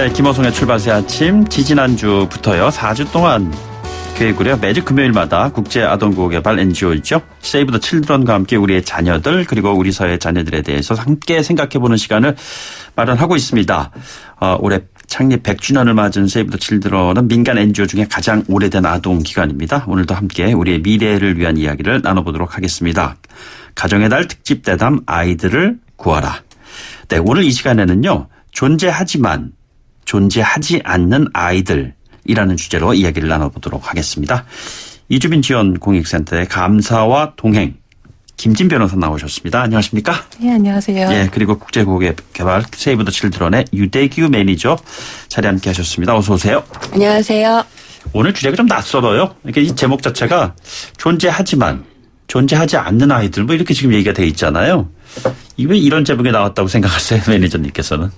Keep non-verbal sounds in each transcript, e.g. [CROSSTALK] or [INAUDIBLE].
네, 김호성의 출발새 아침 지지난주부터요. 4주 동안 계획으로 매주 금요일마다 국제 아동구호개발 NGO이죠. 세이브 더 칠드런과 함께 우리의 자녀들 그리고 우리 사회의 자녀들에 대해서 함께 생각해보는 시간을 마련하고 있습니다. 어, 올해 창립 100주년을 맞은 세이브 더 칠드런은 민간 NGO 중에 가장 오래된 아동 기관입니다. 오늘도 함께 우리의 미래를 위한 이야기를 나눠보도록 하겠습니다. 가정의 달 특집 대담 아이들을 구하라. 네, 오늘 이 시간에는요. 존재하지만 존재하지 않는 아이들이라는 주제로 이야기를 나눠보도록 하겠습니다. 이주빈 지원 공익센터의 감사와 동행 김진 변호사 나오셨습니다. 안녕하십니까? 네, 안녕하세요. 예, 그리고 국제고개발 세이브 더 칠드런의 유대규 매니저 자리 함께 하셨습니다. 어서 오세요. 안녕하세요. 오늘 주제가 좀 낯설어요. 이게 이 제목 자체가 존재하지만 존재하지 않는 아이들 뭐 이렇게 지금 얘기가 돼 있잖아요. 왜 이런 제목이 나왔다고 생각하세요, 매니저님께서는?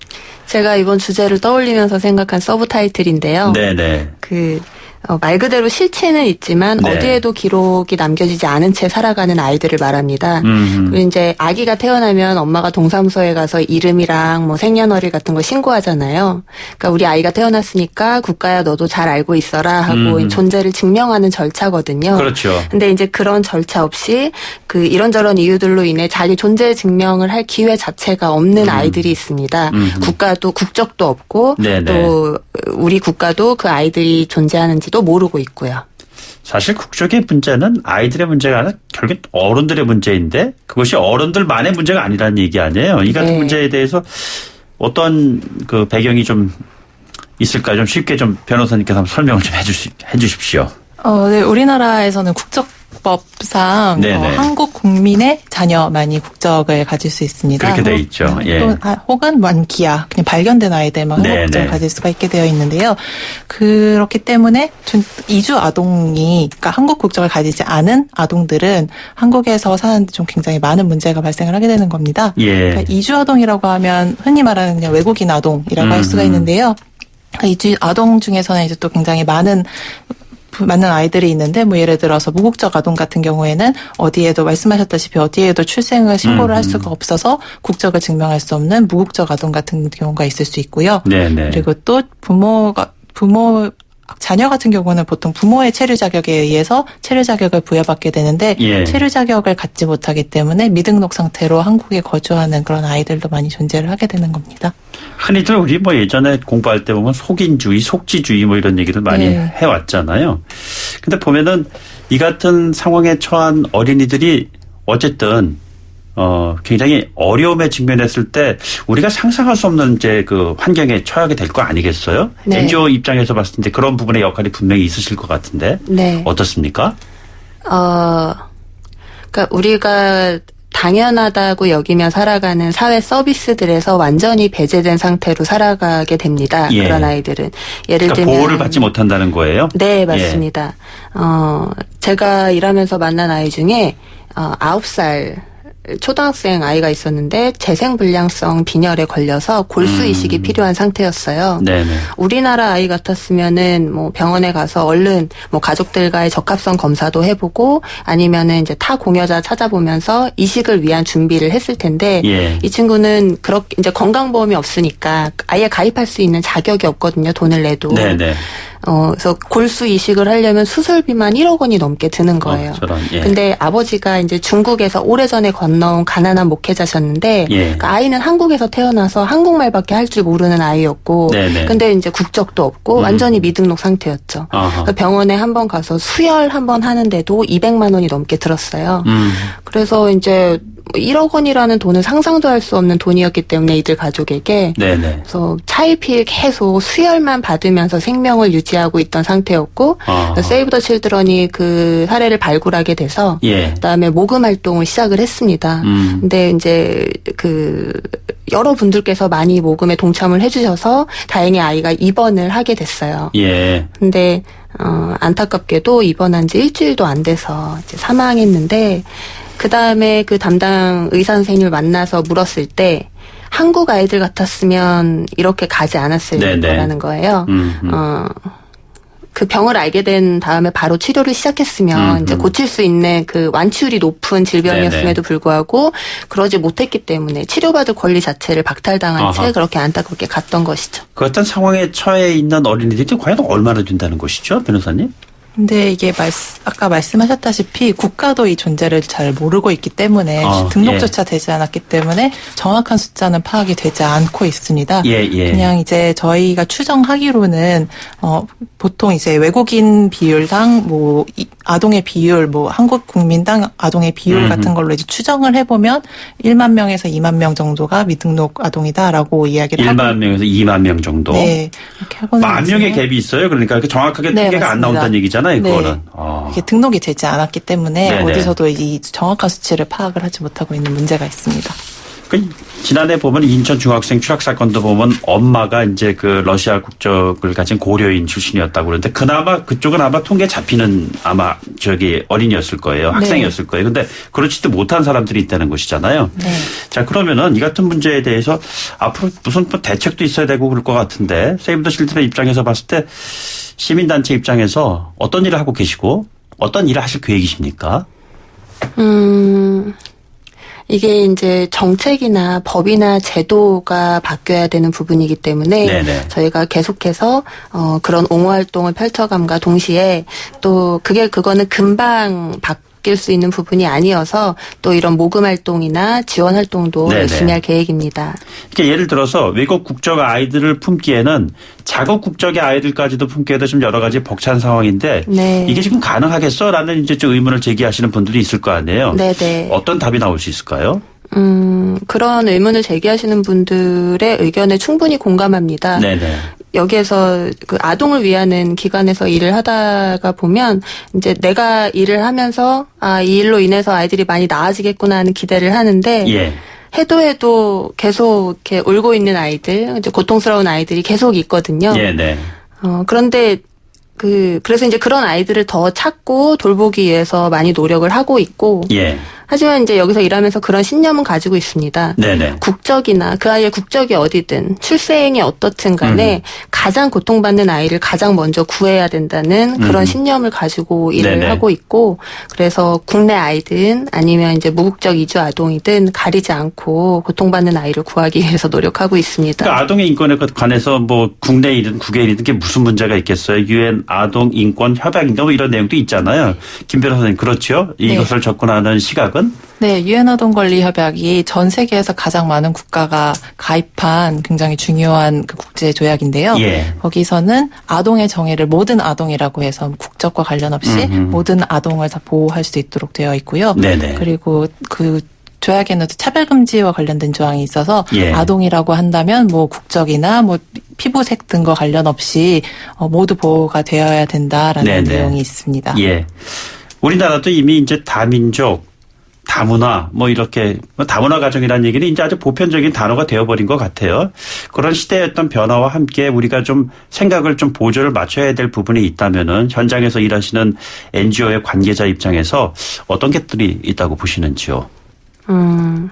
제가 이번 주제를 떠올리면서 생각한 서브 타이틀인데요. 네네. 그, 어, 말 그대로 실체는 있지만 네. 어디에도 기록이 남겨지지 않은 채 살아가는 아이들을 말합니다. 음. 그리고 이제 아기가 태어나면 엄마가 동사무소에 가서 이름이랑 뭐 생년월일 같은 거 신고하잖아요. 그러니까 우리 아이가 태어났으니까 국가야 너도 잘 알고 있어라 하고 음. 존재를 증명하는 절차거든요. 그렇죠. 근데 이제 그런 절차 없이 그 이런저런 이유들로 인해 자기 존재 증명을 할 기회 자체가 없는 아이들이 있습니다. 음. 국가도 국적도 없고 네네. 또 우리 국가도 그 아이들이 존재하는지 도 모르고 있고요. 사실 국적의 문제는 아이들의 문제가 아니라 결국 어른들의 문제인데 그것이 어른들만의 문제가 아니라는 얘기 아니에요. 이 같은 네. 문제에 대해서 어떤 그 배경이 좀 있을까 좀 쉽게 좀 변호사님께서 한번 설명을 좀 해주시, 해주십시오. 어, 네, 우리나라에서는 국적 법상. 어, 한국 국민의 자녀만이 국적을 가질 수 있습니다. 그렇게 돼 혹- 있죠. 예. 혹은, 아, 혹은 만기야, 그냥 발견된 아이들만 한국 네네. 국적을 가질 수가 있게 되어 있는데요. 그렇기 때문에 전- 이주 아동이, 그러니까 한국 국적을 가지지 않은 아동들은 한국에서 사는데 좀 굉장히 많은 문제가 발생을 하게 되는 겁니다. 예. 그러니까 이주 아동이라고 하면 흔히 말하는 그냥 외국인 아동이라고 할 수가 음. 있는데요. 이주 아동 중에서는 이제 또 굉장히 많은 많은 아이들이 있는데 뭐 예를 들어서 무국적 아동 같은 경우에는 어디에도 말씀하셨다시피 어디에도 출생을 신고를 할 음. 수가 없어서 국적을 증명할 수 없는 무국적 아동 같은 경우가 있을 수 있고요. 네네. 그리고 또 부모가 부모 자녀 같은 경우는 보통 부모의 체류 자격에 의해서 체류 자격을 부여받게 되는데 예. 체류 자격을 갖지 못하기 때문에 미등록 상태로 한국에 거주하는 그런 아이들도 많이 존재를 하게 되는 겁니다. 흔히들 우리 뭐 예전에 공부할 때 보면 속인주의, 속지주의 뭐 이런 얘기들 많이 네. 해왔잖아요. 근데 보면은 이 같은 상황에 처한 어린이들이 어쨌든 어 굉장히 어려움에 직면했을 때 우리가 상상할 수 없는 이제 그 환경에 처하게 될 거 아니겠어요? 네. NGO 입장에서 봤을 때 그런 부분의 역할이 분명히 있으실 것 같은데 네. 어떻습니까? 어, 그러니까 우리가 당연하다고 여기며 살아가는 사회 서비스들에서 완전히 배제된 상태로 살아가게 됩니다. 예. 그런 아이들은 예를 그러니까 들면 보호를 받지 못한다는 거예요. 네, 맞습니다. 어, 제가 일하면서 만난 아이 중에 어, 9살 초등학생 아이가 있었는데 재생불량성 빈혈에 걸려서 골수 이식이 음. 필요한 상태였어요. 네네. 우리나라 아이 같았으면은 뭐 병원에 가서 얼른 뭐 가족들과의 적합성 검사도 해보고 아니면은 이제 타 공여자 찾아보면서 이식을 위한 준비를 했을 텐데 예. 이 친구는 그렇게 이제 건강보험이 없으니까 아예 가입할 수 있는 자격이 없거든요. 돈을 내도. 네네. 어, 그래서 골수 이식을 하려면 수술비만 1억 원이 넘게 드는 거예요. 어, 저런, 예. 근데 아버지가 이제 중국에서 오래전에 건너온 가난한 목회자셨는데 예. 그 아이는 한국에서 태어나서 한국말밖에 할 줄 모르는 아이였고 네네. 근데 이제 국적도 없고 음. 완전히 미등록 상태였죠. 그래서 병원에 한 번 가서 수혈 한 번 하는데도 200만 원이 넘게 들었어요. 음. 그래서 이제 1억 원이라는 돈은 상상도 할 수 없는 돈이었기 때문에 이들 가족에게 네네. 그래서 차일피일 계속 수혈만 받으면서 생명을 유지하고 있던 상태였고. 세이브 더 칠드런이 그 사례를 발굴하게 돼서 예. 그다음에 모금 활동을 시작을 했습니다. 음. 근데 이제 그 여러분들께서 많이 모금에 동참을 해주셔서 다행히 아이가 입원을 하게 됐어요. 예. 근데 어, 안타깝게도 입원한 지 일주일도 안 돼서 이제 사망했는데 그 다음에 그 담당 의사 선생님을 만나서 물었을 때 한국 아이들 같았으면 이렇게 가지 않았을 네네. 거라는 거예요. 음. 음. 어, 그 병을 알게 된 다음에 바로 치료를 시작했으면 음, 이제 음. 고칠 수 있는 그 완치율이 높은 질병이었음에도 불구하고 그러지 못했기 때문에 치료받을 권리 자체를 박탈당한 아하. 채 그렇게 안타깝게 갔던 것이죠. 그 어떤 상황에 처해 있는 어린이들이 과연 얼마나 된다는 것이죠, 변호사님? 근데 이게 말, 아까 말씀하셨다시피 국가도 이 존재를 잘 모르고 있기 때문에 어, 등록조차 되지 않았기 때문에 정확한 숫자는 파악이 되지 않고 있습니다. 예, 예. 그냥 이제 저희가 추정하기로는 어 보통 이제 외국인 비율당 뭐 이- 아동의 비율 뭐 한국 국민당 아동의 비율 음. 같은 걸로 이제 추정을 해보면 1만 명에서 2만 명 정도가 미등록 아동이다라고 이야기를 1만 하고 명에서 2만 명 정도. 네 이렇게 하고는 만 명의 갭이 있어요. 그러니까 정확하게 네, 통계가 안 맞습니다. 나온다는 얘기잖아요, 네. 그거는. 어. 이게 등록이 되지 않았기 때문에 네네. 어디서도 이 정확한 수치를 파악을 하지 못하고 있는 문제가 있습니다. 그 지난해 보면 인천 중학생 추락 사건도 보면 엄마가 이제 그 러시아 국적을 가진 고려인 출신이었다고 그러는데 그나마 그쪽은 아마 통계 잡히는 아마 저기 어린이였을 거예요. 학생이었을 거예요. 근데 그렇지도 못한 사람들이 있다는 것이잖아요. 네. 자 그러면은 이 같은 문제에 대해서 앞으로 무슨 뭐 대책도 있어야 되고 그럴 것 같은데 세이브 더 실드의 입장에서 봤을 때 시민단체 입장에서 어떤 일을 하고 계시고 어떤 일을 하실 계획이십니까? 음, 이게 이제 정책이나 법이나 제도가 바뀌어야 되는 부분이기 때문에 네네. 저희가 계속해서 어, 그런 옹호 활동을 펼쳐감과 동시에 또 그게 그거는 금방 바 뀔수 있는 부분이 아니어서 또 이런 모금 활동이나 지원 활동도 네네. 열심히 할 계획입니다. 그러니까 예를 들어서 외국 국적 아이들을 품기에는 자국 국적의 아이들까지도 품기에도 좀 여러 가지 벅찬 상황인데 네. 이게 지금 가능하겠어라는 이제 좀 의문을 제기하시는 분들이 있을 거 아니에요. 네네. 어떤 답이 나올 수 있을까요? 음, 그런 의문을 제기하시는 분들의 의견에 충분히 공감합니다. 네네. 여기에서 그 아동을 위하는 기관에서 일을 하다가 보면 이제 내가 일을 하면서 아, 이 일로 인해서 아이들이 많이 나아지겠구나 하는 기대를 하는데 예. 해도 해도 계속 이렇게 울고 있는 아이들, 이제 고통스러운 아이들이 계속 있거든요. 예, 네. 어, 그런데 그 그래서 이제 그런 아이들을 더 찾고 돌보기 위해서 많이 노력을 하고 있고 예. 하지만 이제 여기서 일하면서 그런 신념은 가지고 있습니다. 네네. 국적이나 그 아이의 국적이 어디든 출생이 어떻든 간에 음. 가장 고통받는 아이를 가장 먼저 구해야 된다는 그런 음. 신념을 가지고 일을 네네. 하고 있고 그래서 국내 아이든 아니면 이제 무국적 이주 아동이든 가리지 않고 고통받는 아이를 구하기 위해서 노력하고 있습니다. 그러니까 아동의 인권에 관해서 뭐 국내 일이든 국외 일이든 그게 무슨 문제가 있겠어요? 유엔 아동 인권 협약인가 뭐 이런 내용도 있잖아요. 김 변호사님 그렇죠? 이것을 접근하는 시각은 네, 유엔 아동 권리 협약이 전 세계에서 가장 많은 국가가 가입한 굉장히 중요한 그 국제 조약인데요. 예. 거기서는 아동의 정의를 모든 아동이라고 해서 국적과 관련 없이 음흠. 모든 아동을 다 보호할 수 있도록 되어 있고요. 네네. 그리고 그 조약에는 또 차별 금지와 관련된 조항이 있어서 예. 아동이라고 한다면 뭐 국적이나 뭐 피부색 등과 관련 없이 어, 모두 보호가 되어야 된다라는 네네. 내용이 있습니다. 예. 우리나라도 이미 이제 다민족, 다문화, 뭐 이렇게, 뭐 다문화 가정이라는 얘기는 이제 아주 보편적인 단어가 되어버린 것 같아요. 그런 시대의 어떤 변화와 함께 우리가 좀 생각을 좀 보조를 맞춰야 될 부분이 있다면은 현장에서 일하시는 NGO의 관계자 입장에서 어떤 것들이 있다고 보시는지요? 음,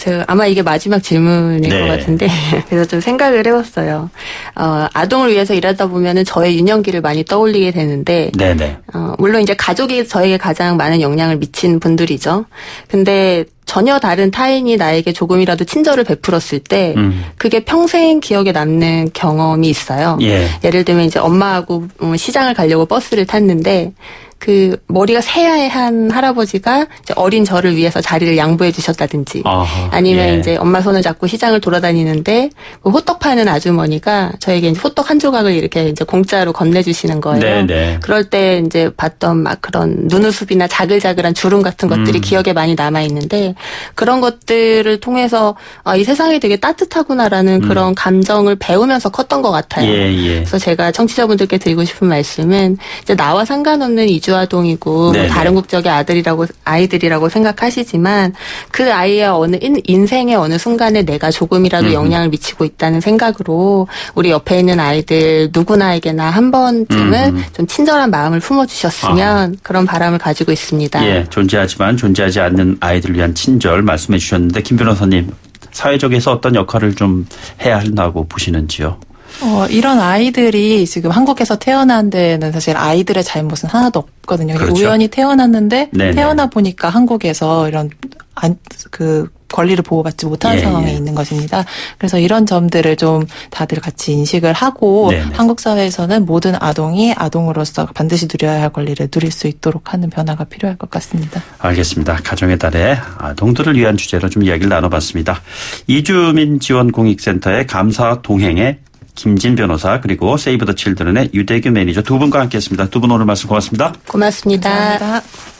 저 아마 이게 마지막 질문일 네. 것 같은데 [LAUGHS] 그래서 좀 생각을 해봤어요. 어, 아동을 위해서 일하다 보면은 저의 유년기를 많이 떠올리게 되는데 네네. 어, 물론 이제 가족이 저에게 가장 많은 영향을 미친 분들이죠. 근데 전혀 다른 타인이 나에게 조금이라도 친절을 베풀었을 때 음. 그게 평생 기억에 남는 경험이 있어요. 예. 예를 들면 이제 엄마하고 음, 시장을 가려고 버스를 탔는데 그 머리가 새하얀 할아버지가 어린 저를 위해서 자리를 양보해 주셨다든지 아하, 아니면 예. 이제 엄마 손을 잡고 시장을 돌아다니는데 그 호떡 파는 아주머니가 저에게 이제 호떡 한 조각을 이렇게 이제 공짜로 건네주시는 거예요. 네네. 그럴 때 이제 봤던 막 그런 눈웃습이나 자글자글한 주름 같은 것들이 음. 기억에 많이 남아 있는데 그런 것들을 통해서 아, 이 세상이 되게 따뜻하구나라는 그런 감정을 배우면서 컸던 것 같아요. 음. 예, 예. 그래서 제가 청취자분들께 드리고 싶은 말씀은 이제 나와 상관없는 이주 아동이고 네네. 다른 국적의 아들이라고 아이들이라고 생각하시지만 그 아이의 어느 인, 인생의 어느 순간에 내가 조금이라도 음흠. 영향을 미치고 있다는 생각으로 우리 옆에 있는 아이들 누구나에게나 한 번쯤은 음흠. 좀 친절한 마음을 품어주셨으면 그런 바람을 가지고 있습니다. 예, 존재하지만 존재하지 않는 아이들을 위한 친절 말씀해 주셨는데 김 변호사님 사회적에서 어떤 역할을 좀 해야 한다고 보시는지요? 어, 이런 아이들이 지금 한국에서 태어난 데는 사실 아이들의 잘못은 하나도 없거든요. 그렇죠. 우연히 태어났는데 네네. 태어나 보니까 한국에서 이런 안, 그 권리를 보호받지 못하는 예, 상황에 예. 있는 것입니다. 그래서 이런 점들을 좀 다들 같이 인식을 하고 네네. 한국 사회에서는 모든 아동이 아동으로서 반드시 누려야 할 권리를 누릴 수 있도록 하는 변화가 필요할 것 같습니다. 알겠습니다. 가정의 달에 아동들을 위한 주제로 좀 이야기를 나눠봤습니다. 이주민 지원 공익센터의 감사 동행의 김진 변호사 그리고 세이브 더 칠드런의 유대규 매니저 두 분과 함께했습니다. 두 분 오늘 말씀 고맙습니다. 고맙습니다. 감사합니다.